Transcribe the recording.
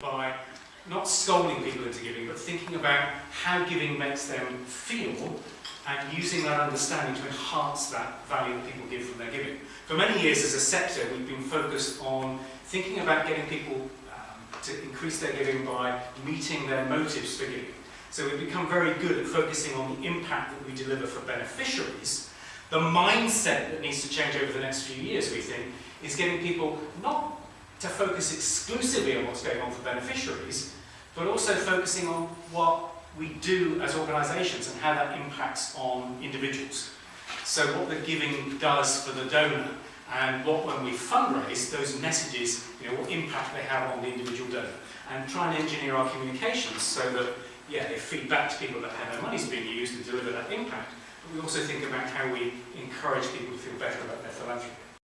by not scolding people into giving, but thinking about how giving makes them feel and using that understanding to enhance that value that people give from their giving. For many years as a sector, we've been focused on thinking about getting people um, to increase their giving by meeting their motives for giving. So we've become very good at focusing on the impact that we deliver for beneficiaries. The mindset that needs to change over the next few years, we think, is getting people not to focus exclusively on what's going on for beneficiaries, but also focusing on what we do as organisations and how that impacts on individuals. So what the giving does for the donor and what when we fundraise, those messages, you know, what impact they have on the individual donor. And try and engineer our communications so that, yeah, they feed back to people that how their money's being used and deliver that impact. But we also think about how we encourage people to feel better about their philanthropy.